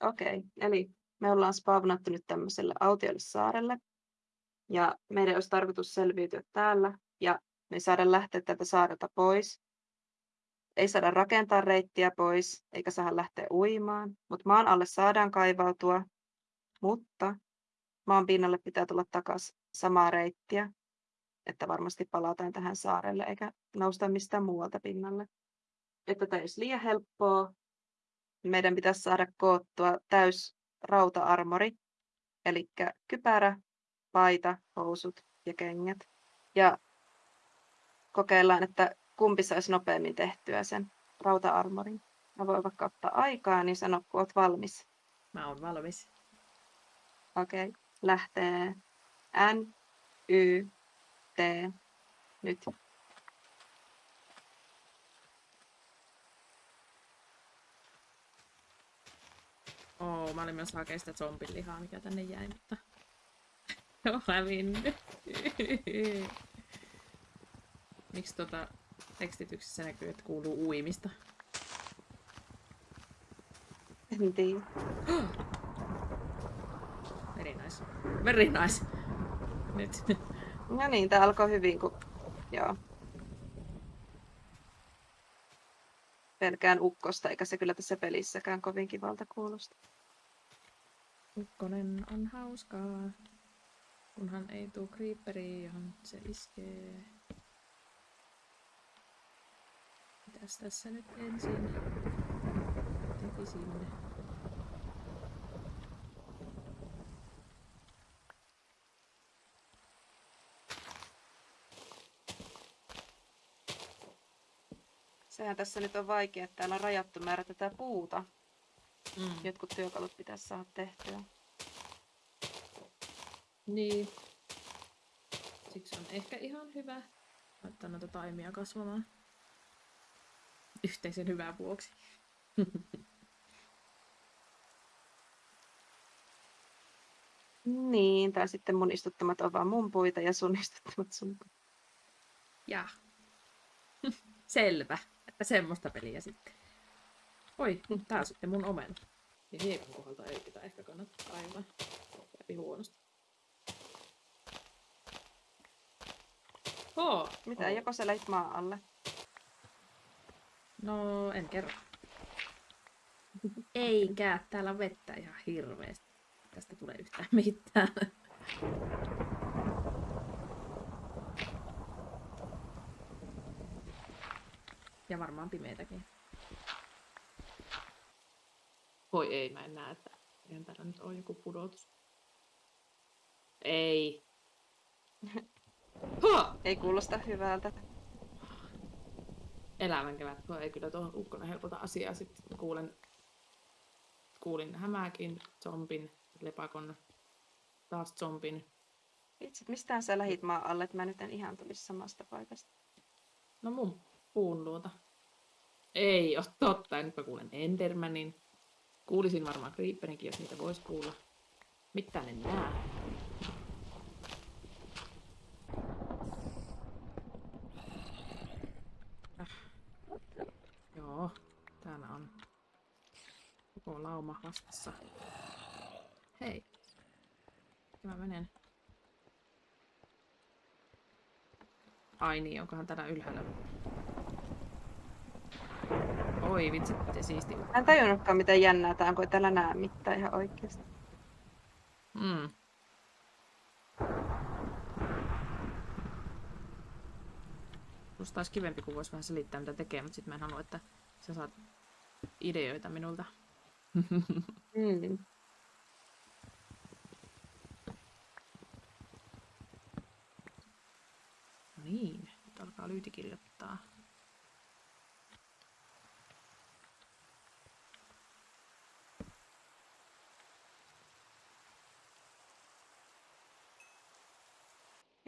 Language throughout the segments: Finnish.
Okei, eli me ollaan spawnattu nyt tämmöiselle autiolle saarelle. Ja meidän olisi tarkoitus selviytyä täällä. Ja me ei saada lähteä tältä saarelta pois. Ei saada rakentaa reittiä pois, eikä saada lähteä uimaan. Mutta maan alle saadaan kaivautua. Mutta maan pinnalle pitää tulla takaisin samaa reittiä. Että varmasti palataan tähän saarelle, eikä nousta mistään muualta pinnalle. Että tämä olisi liian helppoa, meidän pitäisi saada koottua täys rauta-armori, eli kypärä, paita, housut ja kengät. Ja kokeillaan, että kumpi saisi nopeammin tehtyä sen rauta-armorin. Mä voin vaikka ottaa aikaa, niin sano, kun oot valmis. Mä oon valmis. Okei, okay. lähtee N, Y, T, nyt. Oo, mä olin myös hakea sitä zombin lihaa, mikä tänne jäi, mutta... Joo, hävinnyt. Miksi tota tekstityksessä näkyy, että kuuluu uimista? En tiedä. Very nice. Very nice. Nyt. No niin, tää alkoi hyvin, kun... Joo. pelkään ukkosta, eikä se kyllä tässä pelissäkään kovin kivalta kuulosta. Ukkonen on hauskaa, kunhan ei tuu creeperiin, johon se iskee. Mitäs tässä nyt ensin tekisin? Sehän tässä nyt on vaikea, että täällä on rajattu määrä tätä puuta. Mm. Jotkut työkalut pitäisi saada tehtyä. Niin. Siksi on ehkä ihan hyvä laittaa noita taimia kasvamaan. Yhteisen hyvän vuoksi. niin, tai sitten mun istuttamat on vaan mun puita ja sun istuttamat sun puita. Ja. Selvä että semmoista peliä sitten. Oi, tää on sitten mun omena. Niin hiekan kohdalta ei pitää ehkä kannattaa aivan läpi huonosti. Oh, Mitä, oh. joko sä lähit maan alle? No, en kerro. Eikä, täällä on vettä ihan hirveästi. Tästä tulee yhtään mitään. Ja varmaan pimeätäkin. Voi ei, mä en näe, että eihän täällä nyt ole joku pudotus. Ei. ha! Ei kuulosta hyvältä. Elämän kevät, tuo ei kyllä tuohon ukkonen helpota asiaa. Sitten kuulen, kuulin hämääkin, zombin, lepakon, taas zombin. Itse, mistään sä lähit maan alle, että mä nyt en ihan tulisi samasta paikasta. No mun puun luota. Ei ole totta, nyt mä kuulen Endermanin. Kuulisin varmaan Creeperinkin, jos niitä voisi kuulla. Mitä ne nää? Äh. Joo, täällä on koko lauma vastassa. Hei. Mä menen. Ai niin, onkohan täällä ylhäällä Oi vitsi, miten siisti. Mä en tajunnutkaan miten jännää tää on, kun ei täällä näe mitään ihan oikeesti. Mm. Musta olisi kivempi, kun voisi vähän selittää mitä tekee, mutta sitten mä en halua, että sä saat ideoita minulta. mm. No niin, nyt alkaa lyyti kirjoittaa.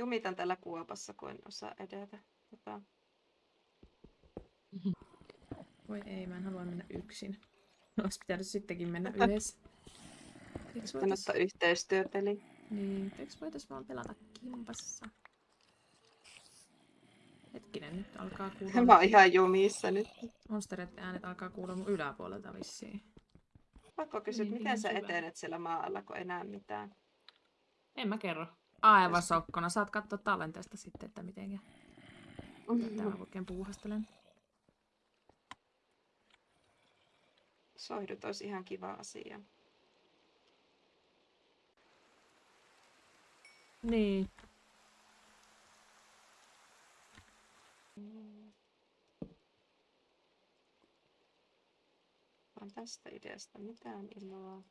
Jumitan tällä kuopassa, kun en osaa edetä. Tota... Voi ei, mä en halua mennä yksin. Olisi pitänyt sittenkin mennä yhdessä. Eikö voitais... yhteistyöpeli? Niin, eikö voitais vaan pelata kimpassa? Hetkinen, nyt alkaa kuulua... Mä oon ihan jumissa nyt. Monstereiden äänet alkaa kuulla mun yläpuolelta vissiin. Pakko kysyä, Niin, miten ihan sä syvä. etenet siellä maalla, kun ei näe mitään? En mä kerro. Aivan sokkona. Saat katsoa tallenteesta sitten, että mitenkä. Mitä mä oikein puuhastelen. Soihdut olisi ihan kiva asia. Niin. On tästä ideasta mitään iloa.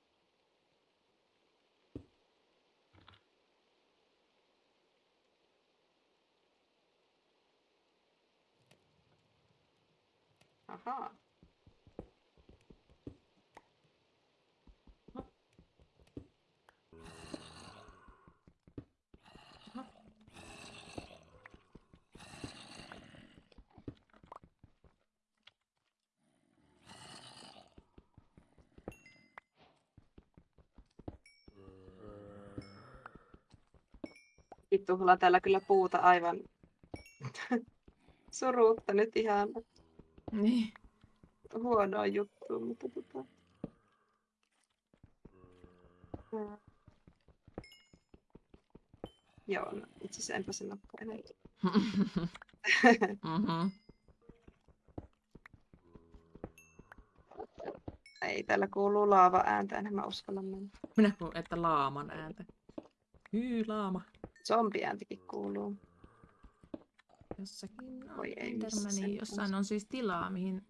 Ahaa. Vittuhla täällä kyllä puuta aivan suruutta nyt ihan Niin. huonoa juttua, mutta tota... Ää. Joo, no, itse asiassa enpä sen olekaan enää. mm-hmm. Ei, täällä kuuluu laava ääntä, enhän mä uskalla mennä. Minä kuulin, että laaman ääntä. Hyy, laama. Zombiääntikin kuuluu. Jossakin Voi ei, missä Endermani. se nyt Jossain on siis tilaa, mihin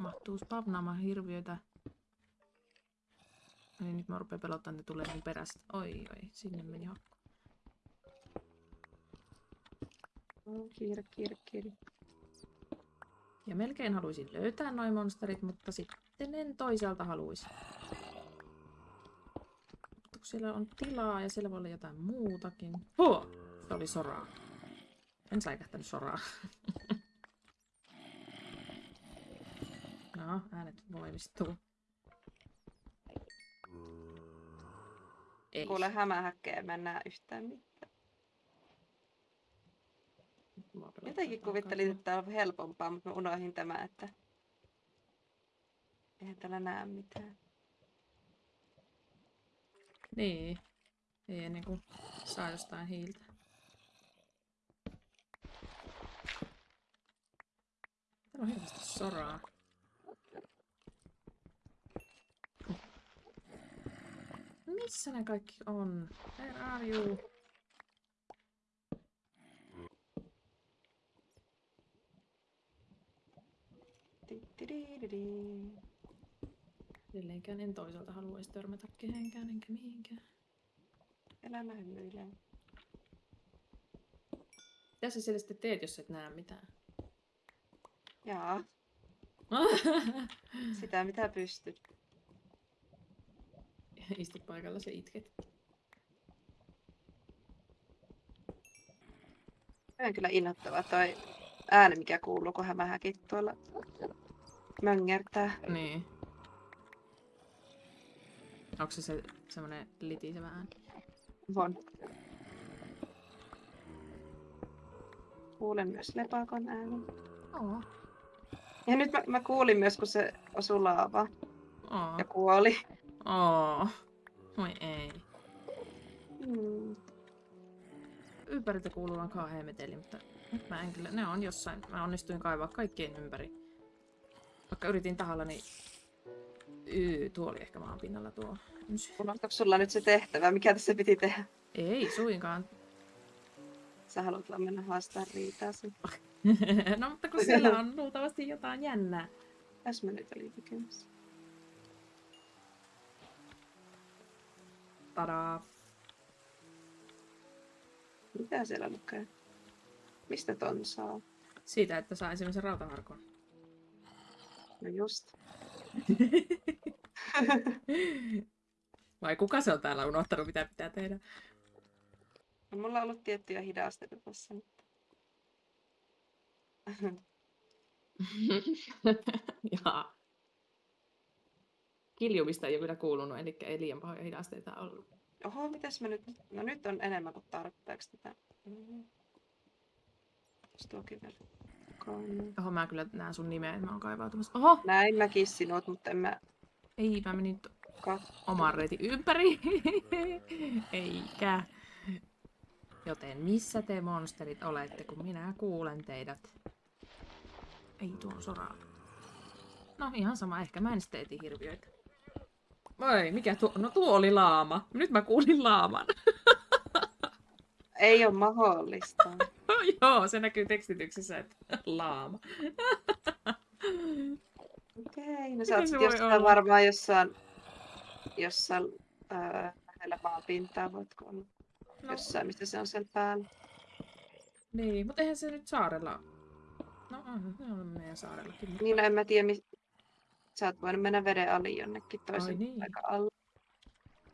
mahtuu spavnaamaan hirviöitä. Niin nyt mä rupean pelottaa, että ne tulee mun perästä. Oi, oi, sinne meni hakku. Oh, kiire, kiire, kiire. Ja melkein haluaisin löytää noin monsterit, mutta sitten en toisaalta haluaisi. Mutta kun siellä on tilaa ja siellä voi olla jotain muutakin. Huh! Se oli soraa. En säikähtänyt soraa. no, äänet voimistuu. Ei. Kuule hämähäkkejä, mä en näe yhtään mitään. Jotenkin kuvittelin, että tää on helpompaa, mutta mä unohdin tämän, että eihän täällä näe mitään. Niin. Ei ennen kuin saa jostain hiiltä. Täällä on hirveästi soraa. Missä ne kaikki on? Where are you? Edelleenkään en toisaalta haluaisi törmätä kehenkään enkä mihinkään. Elämä hymyilee. Mitä sä siellä sitten teet, jos et näe mitään? Jaa, sitä mitä pystyt. Istut paikalla ja itket. Tämä on kyllä innoittava toi ääni, mikä kuuluu, kun hämähäkit tuolla möngärtää. Niin. Onko se, se semmonen litisevä ääni? On. Kuulen myös lepakon äänen. Oo. Ja nyt mä, mä kuulin myös, kun se osui laavaan ja kuoli. Oo. Voi ei. Mm. Ympäriltä kuuluu vaan kauhean meteli, mutta nyt mä en kyllä, ne on jossain. Mä onnistuin kaivaa kaikkien ympäri. Vaikka yritin tahallani... Yy, tuo oli ehkä maan pinnalla tuo. ysy. Unohtuiko sulla nyt se tehtävä? Mikä tässä piti tehdä? Ei suinkaan. Sä haluat vaan mennä haastaa riitaa sen. no mutta kun siellä on luultavasti jotain jännää. Tässä mä nyt olin tekemässä. Tadaa. Mitä siellä lukee? Mistä ton saa? Siitä, että saa esimerkiksi rautaharkon. No just. Vai kuka se on täällä unohtanut, mitä pitää tehdä? No, mulla on ollut tiettyjä hidasteita tässä. Mutta... Jaa. Kiljumista ei ole kyllä kuulunut, eli ei liian pahoja hidasteita ollut. Oho, mitäs mä nyt... No nyt on enemmän kuin tarpeeksi tätä. Mm. Tuokin vielä? Kolme. Oho, mä kyllä näen sun nimeä, mä oon kaivautumassa. Oho! Näin mäkin sinut, mutta en mä... Ei, mä menin... Katso. oman reitin ympäri. Eikä. Joten missä te monsterit olette, kun minä kuulen teidät? Ei tuon soraa. No ihan sama, ehkä mä en sitten hirviöitä. Voi, mikä tuo? No tuo oli laama. Nyt mä kuulin laaman. Ei ole mahdollista. Joo, se näkyy tekstityksessä, että laama. Okei, no Miten sä oot jossain olla? varmaan jossain, jossain ää, lähellä maanpintaa, voitko olla No, jossain, mistä se on siellä päällä. niin, mutta eihän se nyt saarella... No on, se on meidän saarellakin. Niin, no en mä tiedä, mi... sä oot voinut mennä veden ali jonnekin toisen Ai niin. aika alle.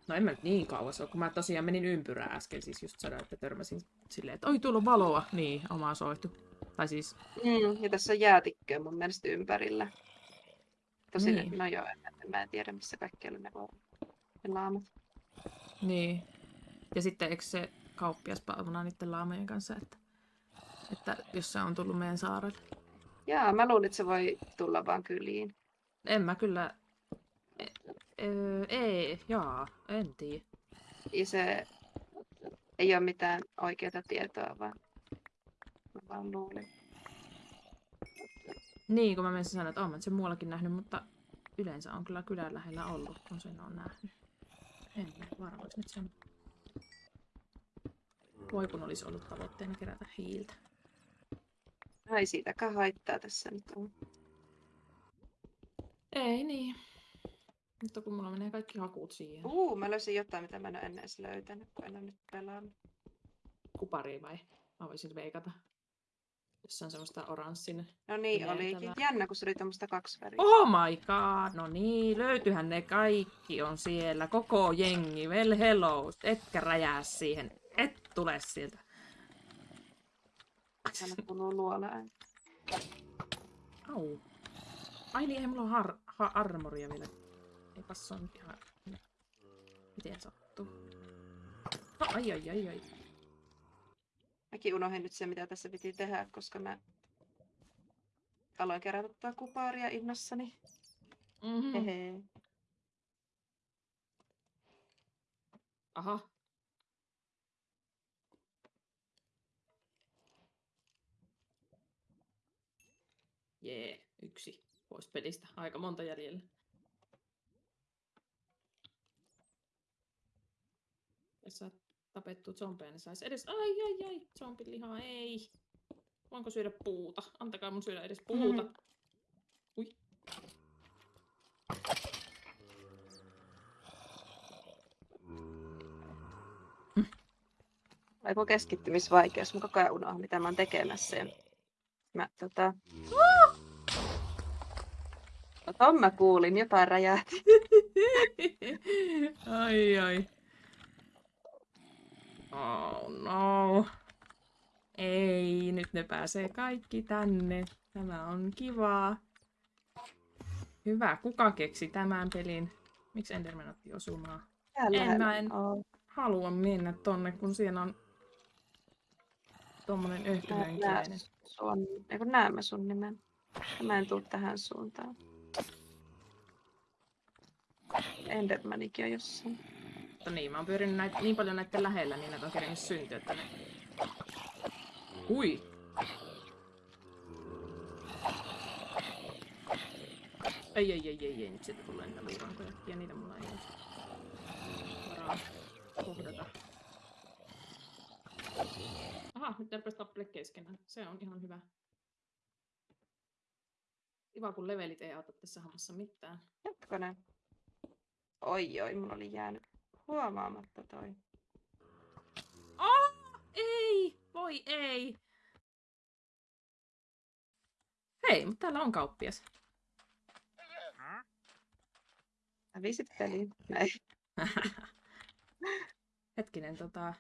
No en mä nyt niin kauas ole, kun mä tosiaan menin ympyrää äsken, siis just sanoin, että törmäsin silleen, että oi tuolla on valoa. Niin, oma soitu. Tai siis, Mm, ja tässä on jäätikköä mun mielestä ympärillä. Tosin, Niin. no joo, en, en, mä en tiedä missä kaikkialla ne voi ne laamat. niin. Ja sitten eikö se kauppias palvona niiden laamojen kanssa, että, että jos se on tullut meidän saarelle. Jaa, mä luulin, että se voi tulla vaan kyliin. En mä kyllä... E- ö, ei, jaa, en tiedä. Ja se ei ole mitään oikeaa tietoa, vaan mä vaan luulin. Niin, kun mä menisin sanoa, että oon mä sen muuallakin nähnyt, mutta yleensä on kyllä kylän lähellä ollut, kun sen on nähnyt. En varmaksi nyt sen. Voi kun olisi ollut tavoitteena kerätä hiiltä. No ei siitäkään haittaa tässä nyt on. Ei niin. Mutta kun mulla menee kaikki hakut siihen. Uu, mä löysin jotain, mitä mä en ole ennen edes löytänyt, kun en ole nyt pelannut. Kupari vai? Mä voisin veikata. Se on semmoista oranssin. No niin, Pimeätä olikin. Jännä, kun se oli tuommoista kaksi väriä. Oh my god, no niin, löytyyhän ne kaikki on siellä, koko jengi, well hello, etkä räjää siihen, et tule sieltä. Aina kuuluu luola. Au. Ai niin, ei mulla on har- ha- armoria vielä. Ei se on nyt ihan... Miten sattuu? No, ai ai ai ai. Mäkin unohdin nyt sen, mitä tässä piti tehdä, koska mä aloin kerätä tuota kuparia innossani. Mm-hmm. Hehe. Aha. Jee, yksi pois pelistä. Aika monta jäljellä. Jos saat tapettua zombeja, niin sais edes... Ai, ai, ai, zombin lihaa, ei. Voinko syödä puuta? Antakaa mun syödä edes puuta. Ui. Aiku keskittymisvaikeus. Mä koko ajan unohdan, mitä mä oon tekemässä. Ja Mä tota... Ton mä kuulin, jotain räjähti. ai ai. Oh no. Ei, nyt ne pääsee kaikki tänne. Tämä on kivaa. Hyvä, kuka keksi tämän pelin? Miksi Enderman otti? Täällä En mä en- oo. Halua mennä tonne, kun siellä on tommonen Mä en näe öhkylönkiäinen. sun, nimen. Mä en tuu tähän suuntaan. Endermanikin on jossain. Mutta niin, mä oon pyörinyt näit, niin paljon näiden lähellä, niin näitä on kerennyt syntyä, että ne... Ui! Ei, ei, ei, ei, ei, nyt sieltä tulee niitä luurankoja, ja niitä mulla ei ole varaa kohdata. Aha, nyt ne rupes tappele keskenään. Se on ihan hyvä. Kiva, kun levelit ei auta tässä hommassa mitään. Hetkonen. Oi oi, mulla oli jäänyt huomaamatta toi. Oh, ei! Voi ei! Hei, mutta täällä on kauppias. Hävisit peliin. Näin. Hetkinen, tota...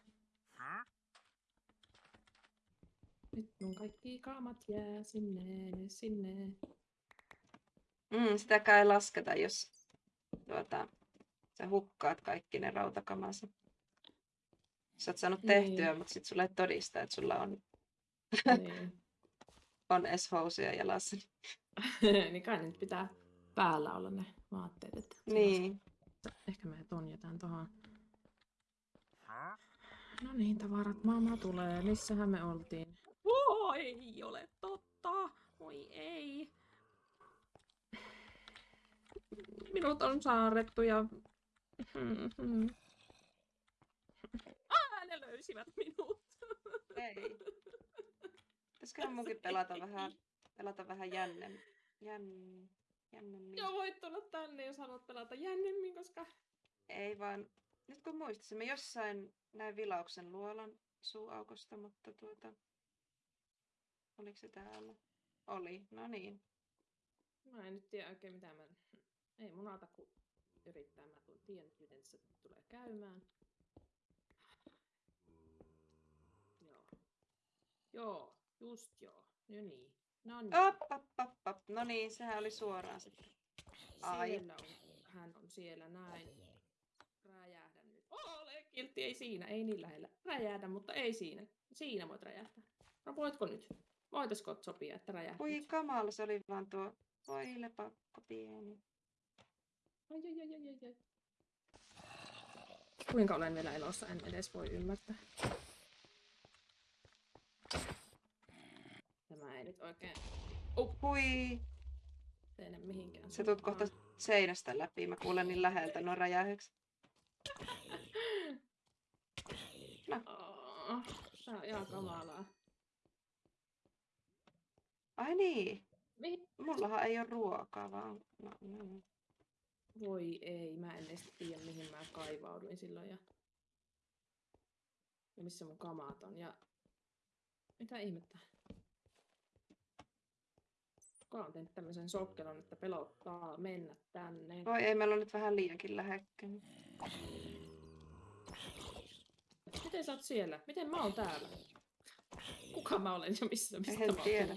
Nyt mun kaikki kaamat jää sinne, sinne. Mm, sitäkään ei lasketa, jos tuota, sä hukkaat kaikki ne rautakamansa. Sä oot saanut Niin. tehtyä, mutta sit sulle ei todista, että sulla on, niin. on edes housuja jalassa. niin kai nyt pitää päällä olla ne vaatteet. Että Niin. No niin, tavarat, mama tulee. Missähän me oltiin? Oo, ei ole totta. Voi ei. Minut on saarrettu ja... Ah, ne löysivät minut. Ei. Pitäisiköhän munkin pelata vähän, pelata vähän jännem, jän, jännemmin. Joo, voit tulla tänne, jos haluat pelata jännemmin, koska... Ei vaan, nyt kun muistasin, mä jossain näin vilauksen luolan suuaukosta, mutta tuota... Oliko se täällä? Oli, no niin. Mä en nyt tiedä oikein mitä mä... Ei mun aata kun yrittää. Mä tiedän, miten se tulee käymään. Joo. Joo, just joo. No niin. No niin. Op, op, op, op. No niin, sehän oli suoraan sitten. Ai. Siellä on, hän on siellä näin. Räjähdä nyt. Ole kiltti, ei siinä, ei niin lähellä. Räjähdä, mutta ei siinä. Siinä voit räjähtää. No voitko nyt? Voitaisko sopia, että räjähdät? Ui kamala, se oli vaan tuo. Voi lepakko pieni. Ai, ai, ai, ai, ai. Kuinka olen vielä elossa, en edes voi ymmärtää. Tämä ei nyt oikein Hui, teene mihinkään. se tuut kohta seinästä läpi. Mä kuulen niin läheltä nuo räjähykset. Oh, tää on ihan kamalaa. Ai niin, Mihin? mullahan ei ole ruokaa, vaan... No, no, no. Voi ei, mä en edes tiedä mihin mä kaivauduin silloin ja... Ja missä mun kamaat on ja... Mitä ihmettä? Kuka on tehnyt tämmöisen sokkelon, että pelottaa mennä tänne? Voi ei, meillä on nyt vähän liiankin lähekkäin. Miten sä oot siellä? Miten mä oon täällä? Kuka mä olen ja missä, mistä En mä oon tiedä.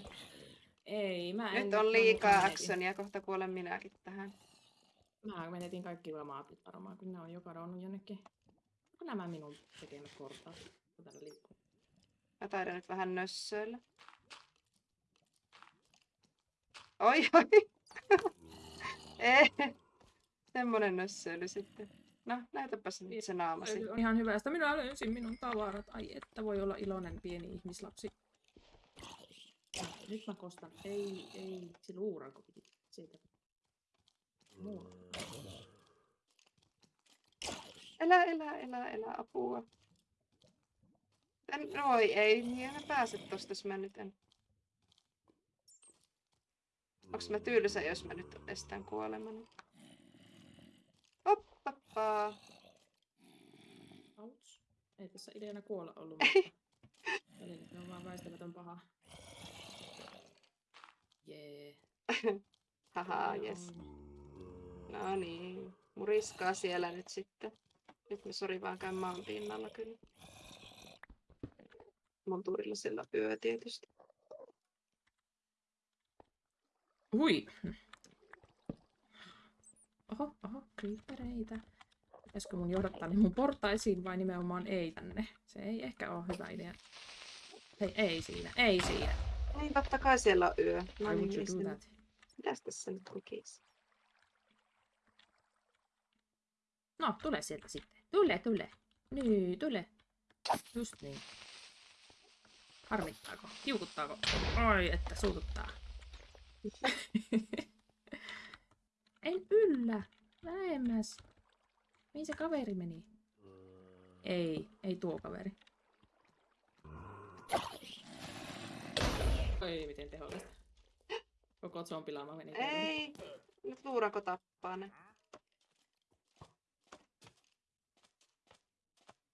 Ei, mä en Nyt on liikaa actionia, kohta kuolen minäkin tähän. Mä menetin kaikki maapit varmaan, kun ne on jo kadonnut jonnekin. Onko nämä minun tekemät portaat? Täällä liikkuu. Mä taidan nyt vähän nössöillä. Oi, oi. Ei. Semmonen nössöily sitten. No, näytäpäs nyt se naamasi. On ihan hyvä, että minä löysin minun tavarat. Ai että voi olla iloinen pieni ihmislapsi. Nyt mä kostan. Ei, ei. Se luuranko piti siitä. Elä, elä, elä, elä, apua. En, voi ei, niin en pääse tosta, jos mä nyt en... Onks mä tylsä, jos mä nyt estän kuolemani? Hoppapaa. Auts. Ei tässä ideana kuolla ollut, mutta välillä se on vaan väistämätön paha. Jee. Haha, Täällä jes. on- No niin, muriskaa siellä nyt sitten. Nyt me sori vaan käyn maan pinnalla kyllä. Mun turilla sillä yö tietysti. Hui! Oho, oho, creepereitä. Pitäisikö mun johdattaa ne mun portaisiin vai nimenomaan ei tänne? Se ei ehkä ole hyvä idea. Hei, ei siinä, ei siinä. Niin, totta kai siellä on yö. No Why niin, mitäs tässä nyt lukisi? No, tule sieltä sitten. Tule, tule. Niin, tule. Just niin. Harmittaako? Kiukuttaako? Ai, että suututtaa. en yllä. Lähemmäs. Mihin se kaveri meni? Ei, ei tuo kaveri. Oi, miten tehollista. Koko zombilaama meni. Ei, nyt luurako tappaa ne.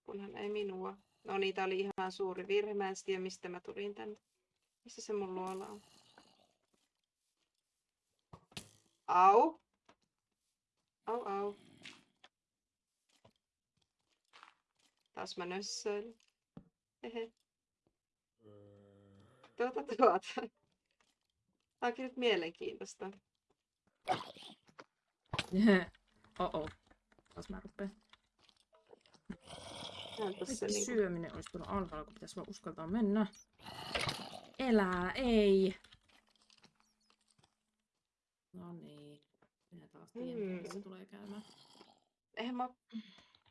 Kunhan ei minua. No tää oli ihan suuri virhe. Mä en tiedä, mistä mä tulin tänne. Missä se mun luola on? Au. Au, au. Taas mä nössöilin. Hehe. Tuota, tuota. Tää onkin nyt mielenkiintoista. Oh-oh. Taas mä rupean. Se Kaikki niinku syöminen olisi tullut alhaalla, kun pitäisi vaan uskaltaa mennä. Elää, ei. No niin. Minä taas tiedän, mm. missä tulee käymään. Eihän mä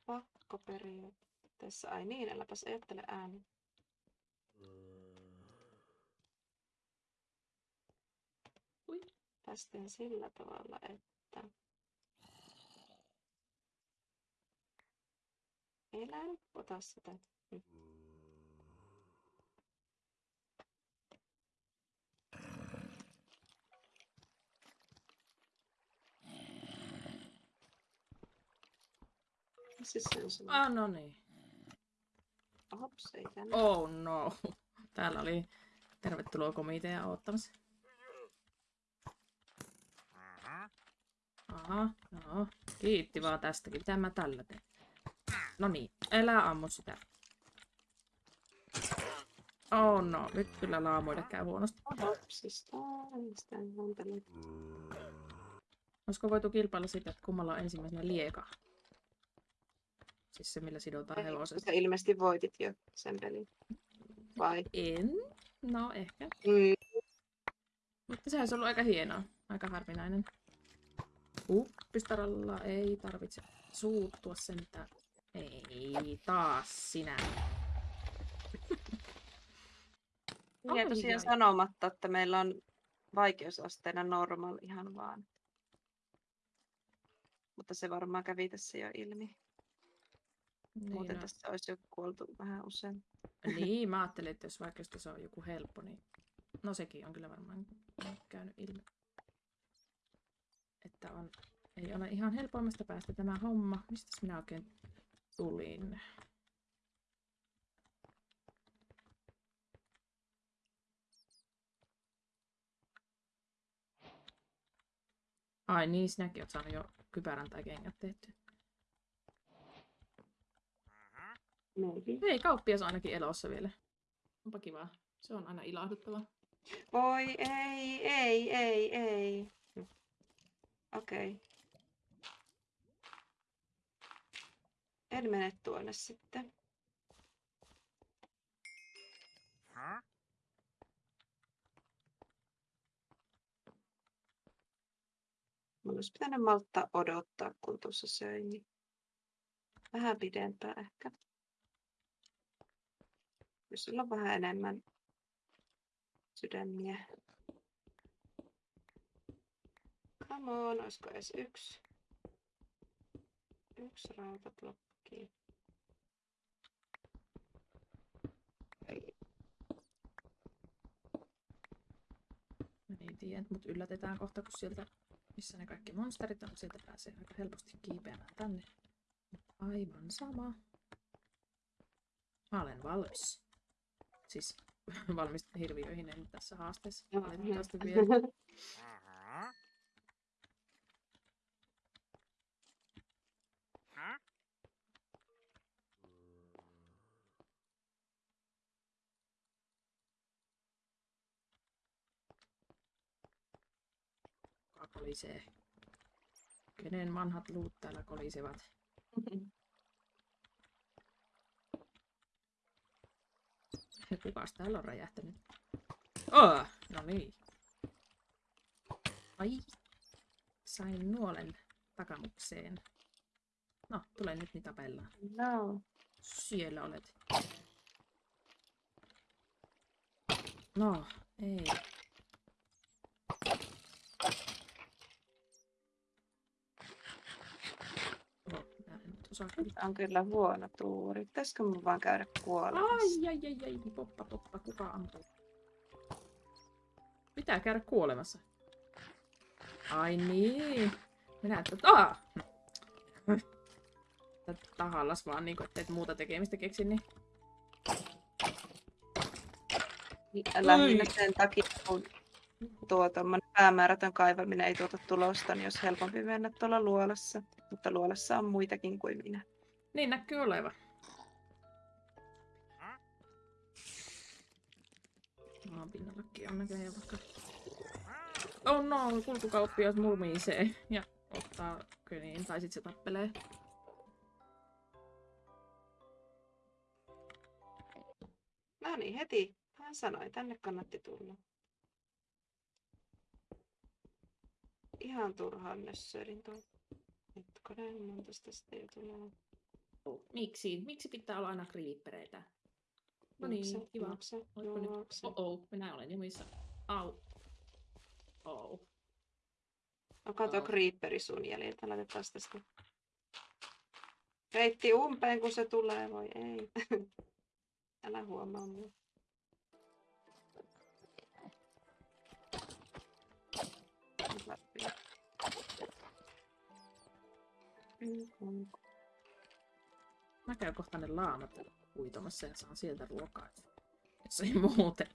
pakko periä. Tässä ai niin, äläpäs ajattele ääni. Ui. Päästään sillä tavalla, että Siis se on semmoinen. Ah, no niin. Hops, ei tänne. Oh no. Täällä oli tervetuloa komitea odottamassa. Aha, no. Kiitti vaan tästäkin. Mitä mä tällä teen? No niin, älä ammu sitä. Oh no, nyt kyllä laamuille käy huonosti. Huntele. Olisiko voitu kilpailla siitä, että kummalla on ensimmäisenä lieka? Siis se, millä sidotaan hevosesta. Sä ilmeisesti voitit jo sen pelin. Vai? En. No, ehkä. Mm. Mutta se olisi ollut aika hienoa. Aika harvinainen. Uppistaralla ei tarvitse suuttua sentään. Ei, taas sinä. Jäi tosiaan sanomatta, että meillä on vaikeusasteena normal ihan vaan. Mutta se varmaan kävi tässä jo ilmi. Niin, Muuten no, tässä olisi jo kuoltu vähän usein. niin, mä ajattelin, että jos vaikka se on joku helppo, niin... No sekin on kyllä varmaan käynyt ilmi. Että on... Ei ole ihan helpoimmasta päästä tämä homma. Mistä minä oikein tulin? Ai niin, sinäkin oot saanut jo kypärän tai kengät tehty. Maybe. Hei, kauppias on ainakin elossa vielä. Onpa kiva. Se on aina ilahduttavaa. Voi ei, ei, ei, ei. Okei. Okay. En mene tuonne sitten. Mun olisi pitänyt malttaa odottaa, kun tuossa söin. Niin vähän pidempään ehkä. Jos sulla on vähän enemmän sydämiä. Come on, olisiko edes yksi? Yksi rautablokki. Ei. Mä niin tiedän, mut yllätetään kohta, kun sieltä, missä ne kaikki monsterit on, sieltä pääsee aika helposti kiipeämään tänne. Aivan sama. Mä olen valmis. Siis valmis hirviöihin, en tässä haasteessa. Valitettavasti vielä. Kuka kolisee? Kenen vanhat luut täällä kolisevat? Kukas täällä on räjähtänyt? Oh, no niin. Ai. Sain nuolen takamukseen. No, tule nyt niin tapellaan. no. Siellä olet. No, ei. On kyllä huono tuuri. Pitäisikö mun vaan käydä kuolemassa? Ai, ai, ai, ai, poppa, poppa, kuka ampuu? Pitää käydä kuolemassa. Ai niin. Minä että... Ah! Tää Tahallas vaan niinku, et muuta tekemistä keksi, niin... Lähinnä sen takia, kun tuo tommonen päämäärätön kaivaminen ei tuota tulosta, niin olisi helpompi mennä tuolla luolassa. Mutta luolassa on muitakin kuin minä. Niin näkyy olevan. Maan pinnallakin on näköjään vaikka... Oh no, kulkukauppias murmiisee ja ottaa kyniin, tai sit se tappelee. No niin, heti. Hän sanoi, tänne kannatti tulla. Ihan turhaan nössöilin tuon. Hetkonen, monta jo tulee. Miksi? Miksi pitää olla aina creepereitä? No niin, Juokse, kiva. juokse, Oletko nyt? Oh oh, minä olen jumissa. Au. Oh. Onko tuo Au. creeperi sun jäljiltä? Laitetaan tästä. Reitti umpeen, kun se tulee, voi ei. Älä huomaa mua. Mä käyn kohta ne laamat uitomassa ja saan sieltä ruokaa. Jos ei muuten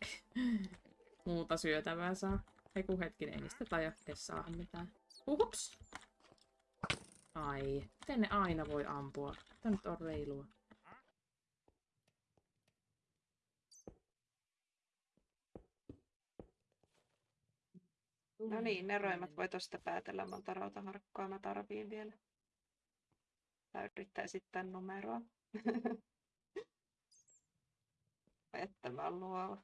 muuta syötävää saa. Ei kun hetkinen, ei niistä edes saada mitään. Uhups! Ai, miten ne aina voi ampua? Tämä nyt on reilua. No niin, ne roimat voi tosta päätellä, monta rautaharkkoa mä tarviin vielä. Tai yrittää esittää numeroa. että mä oon luova.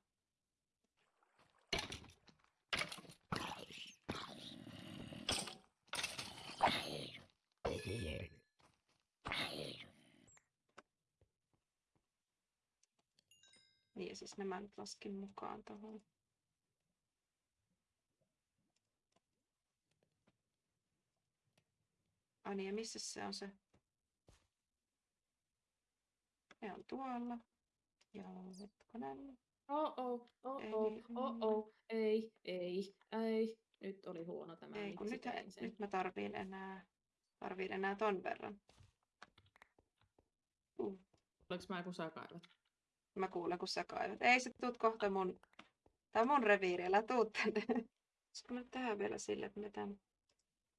Niin siis nämä nyt laskin mukaan tuohon. Ai niin, ja missä se on se? Ne on tuolla. Joo, hetkonen. Oh oh, oh oh, oh oh, ei, ei, ei. Nyt oli huono tämä. Ei, kun nyt, nyt mä tarviin enää, tarviin enää ton verran. Uh, Oliko mä kun sä kaivat? mä kuulen, kun sä kaivat. Ei, sä tuut kohta mun... Tää on mun reviiri, älä tuu tänne. Olisiko mä tehdä vielä sille, että me tän...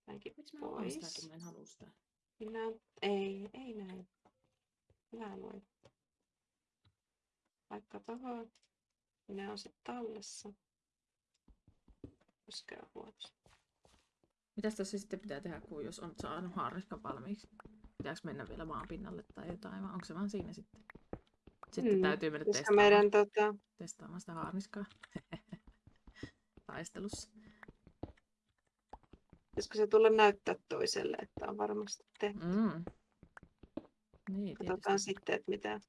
Tämänkin Miksi mä haluan sitä, pois. kun mä en halua sitä? Minä... Ei, ei näin. Minä luen. Vaikka tohon. Ne on sitten tallessa. Koskee huonosti. Mitäs tässä sitten pitää tehdä, kun jos on saanut haarniskan valmiiksi? Pitääkö mennä vielä maan pinnalle tai jotain, vai onko se vaan siinä sitten? Sitten Mm, täytyy mennä Koska testaamaan, meidän tota, testaamaan sitä haarniskaa taistelussa. Pitäisikö se tulla näyttää toiselle, että on varmasti tehty. Mm. Niin, Katsotaan tietysti. sitten, että mitä.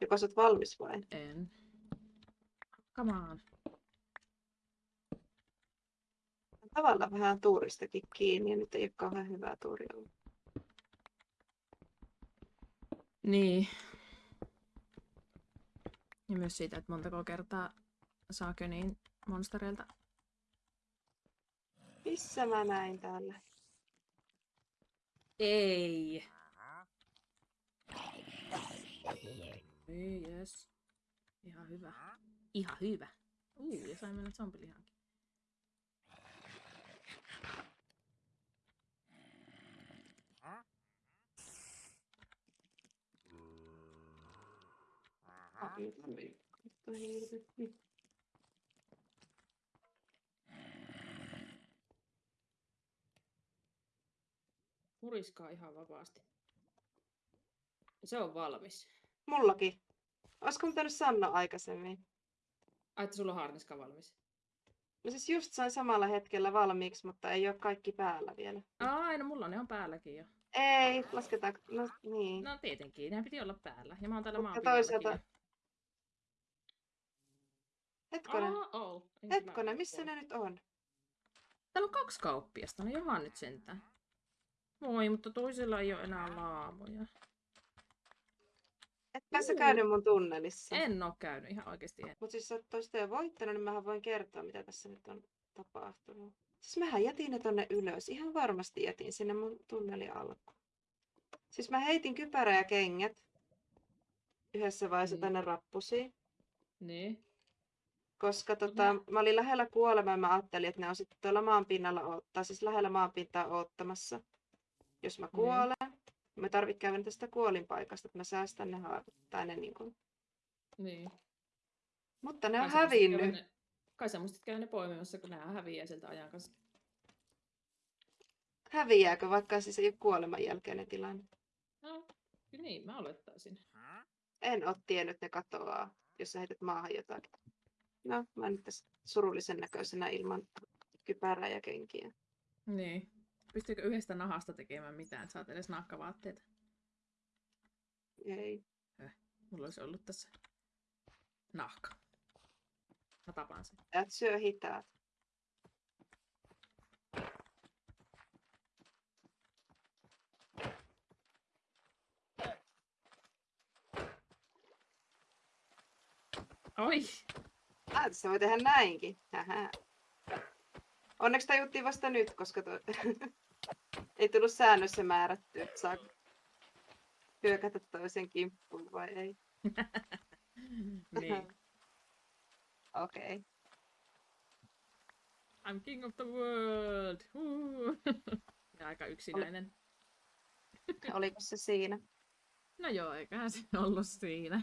Joko sä oot valmis vai? En. Come on. Tavallaan vähän tuuristakin kiinni ja nyt ei ole kauhean hyvää tuuri ollut. Niin. Ja myös siitä, että montako kertaa saa köniin monstereilta. Missä mä näin täällä? Ei. Ei, yes. Ihan hyvä. Ihan hyvä. Uu, ja sain mennä hirvetti. Muriskaa ihan vapaasti. Se on valmis. Mullakin. Olisiko pitänyt sanoa aikaisemmin? Ai, että sulla on harniska valmis. No siis just sain samalla hetkellä valmiiksi, mutta ei ole kaikki päällä vielä. Ai, no mulla ne on päälläkin jo. Ei, lasketaan. No niin. No tietenkin, ne piti olla päällä. Ja mä oon täällä Mutta toisaalta- Hetkonen, Oh, oh. Hetkonen, missä ne nyt on? Täällä on kaksi kauppiasta, no johan nyt sentään. Voi, mutta toisella ei ole enää laamoja. Etpä sä Juu. käynyt mun tunnelissa. En oo käynyt, ihan oikeesti en. Mutta siis sä oot toista jo voittanut, niin mähän voin kertoa, mitä tässä nyt on tapahtunut. Siis mähän jätin ne tonne ylös. Ihan varmasti jätin sinne mun tunnelin alkuun. Siis mä heitin kypärä ja kengät yhdessä vaiheessa Niin. tänne rappusiin. Niin. Koska tota, Mä- mä olin lähellä kuolemaa ja mä ajattelin, että ne on sitten tuolla maan pinnalla, odottaa, siis lähellä maanpintaa odottamassa. Jos mä Niin. Mä tarvitsen käydä tästä kuolinpaikasta, että mä säästän ne haavut. Tai ne niin kuin. Niin. Mutta ne on Kai hävinnyt. Ne, kai sä muistit käydä ne poimimassa, kun nämä häviää sieltä ajan kanssa. Häviääkö, vaikka siis ei ole kuoleman jälkeinen tilanne? No, kyllä niin, mä olettaisin. En ole tiennyt, että ne katoaa, jos sä heität maahan jotakin. No, mä nyt tässä surullisen näköisenä ilman kypärää ja kenkiä. Niin. Pystyykö yhdestä nahasta tekemään mitään, että saat edes nakkavaatteita? Ei. Mulla olisi ollut tässä nahka. Mä tapaan sen. Et syö hitaat. Oi! Ah, tässä voi tehdä näinkin. Hähä. Onneksi tajuttiin vasta nyt, koska to... ei tullut säännössä määrätty, että saa hyökätä toisen kimppuun vai ei. niin. Okei. Okay. I'm king of the world! Ja aika yksinäinen. Oliko se siinä? No joo, eiköhän se ollut siinä.